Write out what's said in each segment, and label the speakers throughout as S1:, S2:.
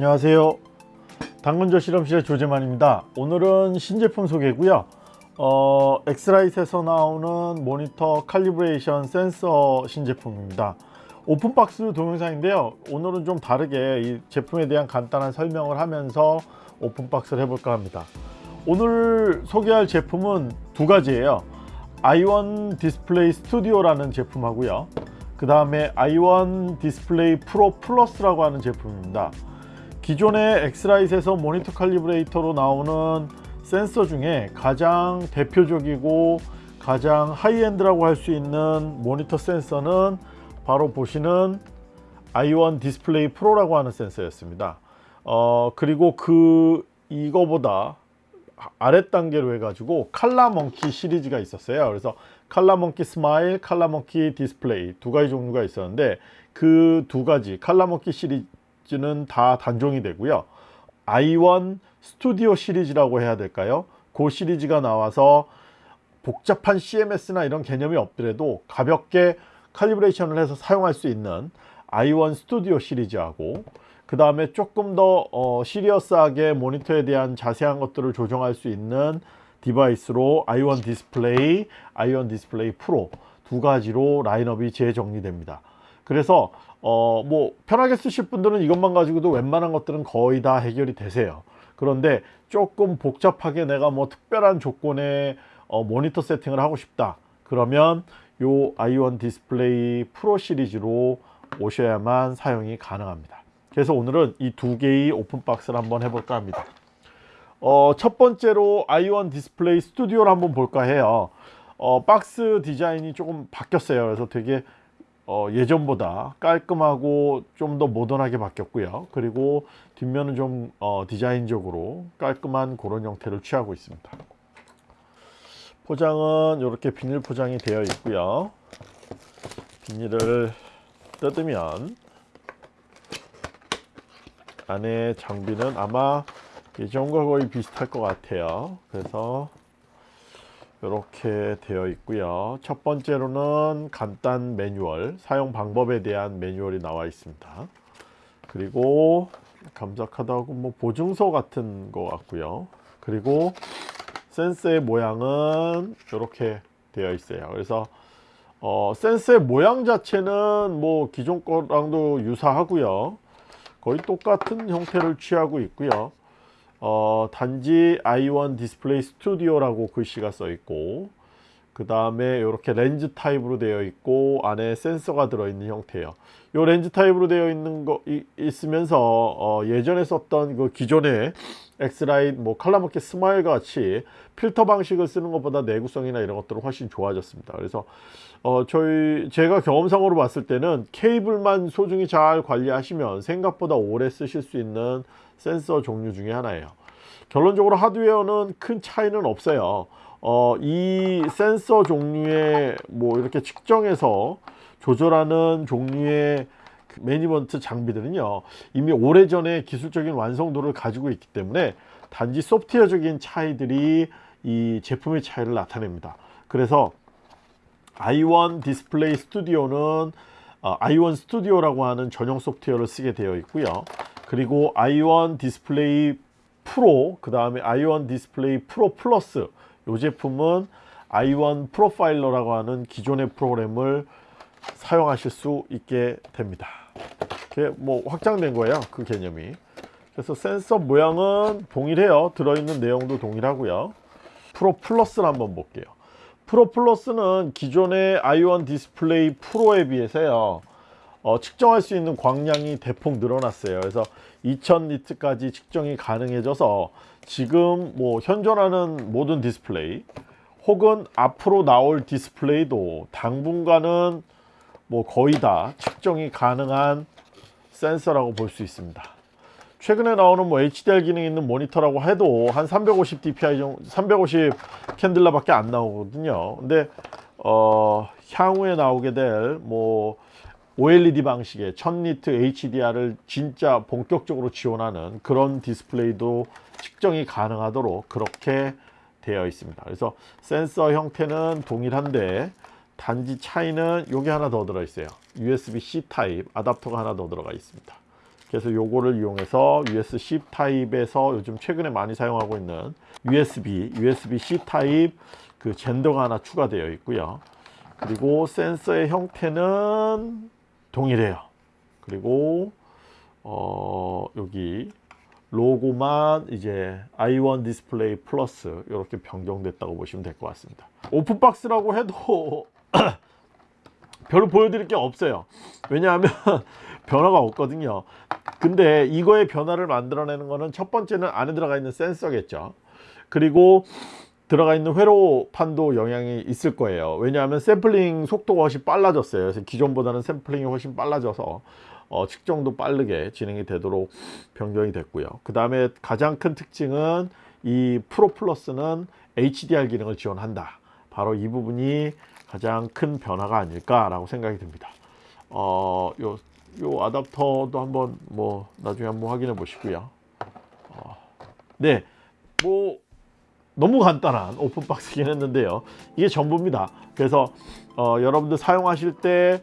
S1: 안녕하세요. 당근조 실험실의 조재만입니다. 오늘은 신제품 소개고요. 어, X-Rite에서 나오는 모니터 calibration 센서 신제품입니다. open box 동영상인데요. 오늘은 좀 다르게 이 제품에 대한 간단한 설명을 하면서 open box를 해볼까 합니다. 오늘 소개할 제품은 두 가지예요. i1 디스플레이 스튜디오라는 제품하고요. 그 다음에 i1 Display Pro 플러스라고 하는 제품입니다 기존의 X-Rite에서 모니터 calibrator로 나오는 센서 중에 가장 대표적이고 가장 high-end라고 할 수 있는 모니터 센서는 바로 보시는 i1 디스플레이 프로라고 하는 센서였습니다. 어, 그리고 그 이거보다 아랫 단계로 해가지고 ColorMunki 시리즈가 있었어요. 그래서 ColorMunki Smile, ColorMunki Display 두 가지 종류가 있었는데 그 두 가지 ColorMunki 시리즈 는 다 단종이 되고요 i1 Studio 시리즈라고 해야 될까요 그 시리즈가 나와서 복잡한 CMS나 이런 개념이 없더라도 가볍게 calibration을 해서 사용할 수 있는 i1 Studio 시리즈하고 그 다음에 조금 더 어, serious하게 모니터에 대한 자세한 것들을 조정할 수 있는 디바이스로 i1 디스플레이, i1 디스플레이 프로 두 가지로 라인업이 재정리됩니다. 그래서 어, 뭐 편하게 쓰실 분들은 이것만 가지고도 웬만한 것들은 거의 다 해결이 되세요. 그런데 조금 복잡하게 내가 뭐 특별한 조건에 어, 모니터 세팅을 하고 싶다. 그러면 요 i1 디스플레이 프로 시리즈로 오셔야만 사용이 가능합니다. 그래서 오늘은 이 두 개의 open box를 한번 해볼까 합니다 어, 첫 번째로 i1 디스플레이 스튜디오를 한번 볼까 해요 어, 박스 디자인이 조금 바뀌었어요 그래서 되게 어, 예전보다 깔끔하고 좀 더 모던하게 바뀌었고요. 그리고 뒷면은 좀 어, 디자인적으로 깔끔한 그런 형태를 취하고 있습니다. 포장은 이렇게 비닐 포장이 되어 있고요. 비닐을 뜯으면 안에 장비는 아마 예전과 거의 비슷할 것 같아요. 그래서 이렇게 되어 있고요. 첫 번째로는 간단 매뉴얼 사용 방법에 대한 매뉴얼이 나와 있습니다. 그리고 감작하다고 뭐 보증서 같은 것 같고요. 그리고 센서의 모양은 이렇게 되어 있어요. 그래서 어, 센서의 모양 자체는 뭐 기존 거랑도 유사하고요. 거의 똑같은 형태를 취하고 있고요 어, 단지 i1 디스플레이 스튜디오라고 글씨가 써 있고 그 다음에 이렇게 렌즈 타입으로 되어 있고 안에 센서가 들어있는 형태예요. 이 렌즈 타입으로 되어 있는 거 이, 있으면서 어, 예전에 썼던 그 기존의 X-Rite 뭐 ColorMunki Smile 같이 필터 방식을 쓰는 것보다 내구성이나 이런 것들은 훨씬 좋아졌습니다. 그래서 어, 저희 제가 경험상으로 봤을 때는 케이블만 소중히 잘 관리하시면 생각보다 오래 쓰실 수 있는 센서 종류 중에 하나예요. 결론적으로 하드웨어는 큰 차이는 없어요. 어, 이 센서 종류의 뭐 이렇게 측정해서 조절하는 종류의 그 매니지먼트 장비들은요 이미 오래전에 기술적인 완성도를 가지고 있기 때문에 단지 소프트웨어적인 차이들이 이 제품의 차이를 나타냅니다. 그래서 i1 디스플레이 스튜디오는 어, i1 스튜디오라고 하는 전용 소프트웨어를 쓰게 되어 있고요 그리고 i1 디스플레이 프로 그 다음에 i1 디스플레이 프로 플러스 이 제품은 i1 프로파일러라고 하는 기존의 프로그램을 사용하실 수 있게 됩니다. 뭐 확장된 거예요 그 개념이. 그래서 센서 모양은 동일해요. 들어있는 내용도 동일하고요. 프로 플러스를 한번 볼게요. 프로 플러스는 기존의 i1 디스플레이 프로에 비해서요 어, 측정할 수 있는 광량이 대폭 늘어났어요. 그래서 2000니트까지 측정이 가능해져서 지금 뭐 현존하는 모든 디스플레이 혹은 앞으로 나올 디스플레이도 당분간은 뭐 거의 다 측정이 가능한 센서라고 볼 수 있습니다. 최근에 나오는 뭐 HDR 기능이 있는 모니터라고 해도 한 350 dpi 정도 350 칸델라 밖에 안 나오거든요. 근데 어 향후에 나오게 될 뭐 OLED 방식의 1000니트 HDR을 진짜 본격적으로 지원하는 그런 디스플레이도 측정이 가능하도록 그렇게 되어 있습니다. 그래서 센서 형태는 동일한데 단지 차이는 여기 하나 더 들어 있어요. USB-C 타입 아답터가 하나 더 들어가 있습니다. 그래서 요거를 이용해서 USB-C 타입에서 요즘 최근에 많이 사용하고 있는 USB, USB-C 타입 그 젠더가 하나 추가되어 있고요. 그리고 센서의 형태는 동일해요. 그리고 어, 여기 로고만 이제 i1 디스플레이 플러스 이렇게 변경됐다고 보시면 될 것 같습니다. open box라고 해도 별로 보여드릴 게 없어요. 왜냐하면 변화가 없거든요. 근데 이거의 변화를 만들어내는 거는 첫 번째는 안에 들어가 있는 센서겠죠. 그리고 들어가 있는 회로판도 영향이 있을 거예요. 왜냐하면 샘플링 속도가 훨씬 빨라졌어요. 그래서 기존보다는 샘플링이 훨씬 빨라져서 어, 측정도 빠르게 진행이 되도록 변경이 됐고요. 그 다음에 가장 큰 특징은 이 프로 플러스는 HDR 기능을 지원한다. 바로 이 부분이 가장 큰 변화가 아닐까 라고 생각이 듭니다. 어, 요, 요 아답터도 한번 뭐 나중에 한번 확인해 보시고요. 어, 네, 뭐 너무 간단한 오픈박스긴 했는데요. 이게 전부입니다. 그래서 어, 여러분들 사용하실 때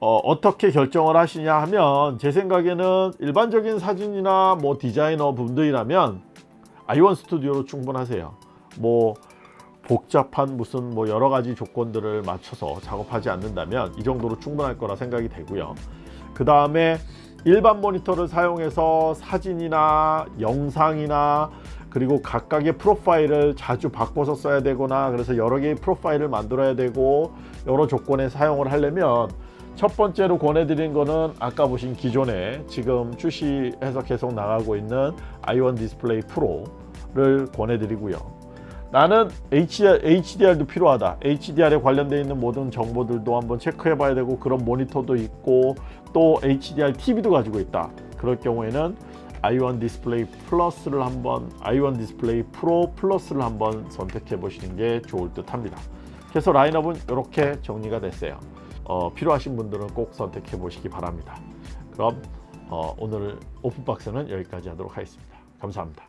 S1: 어, 떻게 결정을 하시냐 하면 제 생각에는 일반적인 사진이나 뭐 디자이너 분들이라면 i1 스튜디오로 충분하세요. 뭐 복잡한 무슨 뭐 여러 가지 조건들을 맞춰서 작업하지 않는다면 이 정도로 충분할 거라 생각이 되고요. 그 다음에 일반 모니터를 사용해서 사진이나 영상이나 그리고 각각의 프로파일을 자주 바꿔서 써야 되거나 그래서 여러 개의 프로파일을 만들어야 되고 여러 조건에 사용을 하려면 첫 번째로 권해드린 거는 아까 보신 기존에 지금 출시해서 계속 나가고 있는 i1 디스플레이 프로를 권해드리고요. 나는 HDR, HDR도 필요하다. HDR에 관련되어 있는 모든 정보들도 한번 체크해 봐야 되고 그런 모니터도 있고 또 HDR TV도 가지고 있다. 그럴 경우에는 i1 디스플레이 플러스를 한번 i1 디스플레이 프로 플러스를 한번 선택해 보시는 게 좋을 듯 합니다. 그래서 라인업은 이렇게 정리가 됐어요. 어, 필요하신 분들은 꼭 선택해 보시기 바랍니다. 그럼 어, 오늘 open box는 여기까지 하도록 하겠습니다. 감사합니다.